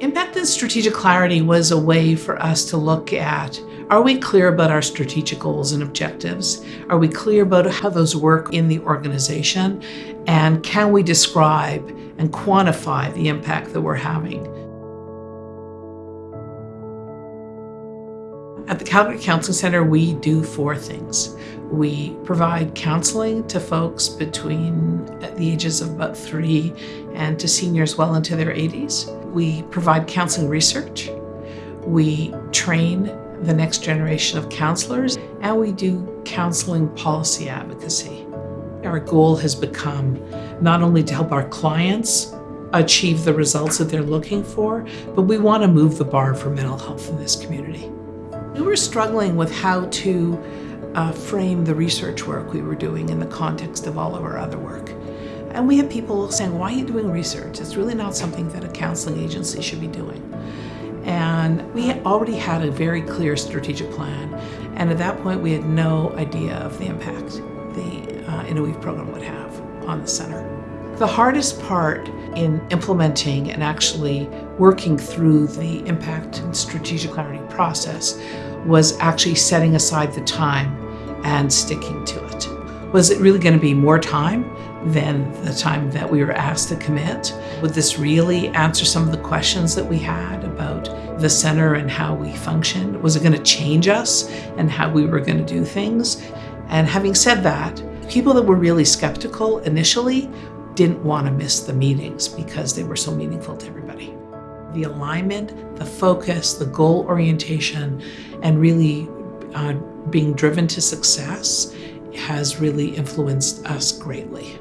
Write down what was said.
Impact and strategic clarity was a way for us to look at are we clear about our strategic goals and objectives? Are we clear about how those work in the organization? And can we describe and quantify the impact that we're having? At the Calgary Counseling Centre, we do four things. We provide counseling to folks between the ages of about three and to seniors well into their 80s. We provide counseling research. We train the next generation of counselors, and we do counseling policy advocacy. Our goal has become not only to help our clients achieve the results that they're looking for, but we want to move the bar for mental health in this community. We were struggling with how to uh, frame the research work we were doing in the context of all of our other work. And we had people saying, why are you doing research? It's really not something that a counseling agency should be doing. And we already had a very clear strategic plan. And at that point, we had no idea of the impact the uh, program would have on the center. The hardest part in implementing and actually working through the impact and strategic clarity process was actually setting aside the time and sticking to it. Was it really going to be more time than the time that we were asked to commit? Would this really answer some of the questions that we had about the center and how we functioned? Was it going to change us and how we were going to do things? And having said that, people that were really skeptical initially didn't want to miss the meetings because they were so meaningful to everybody. The alignment, the focus, the goal orientation, and really uh, being driven to success has really influenced us greatly.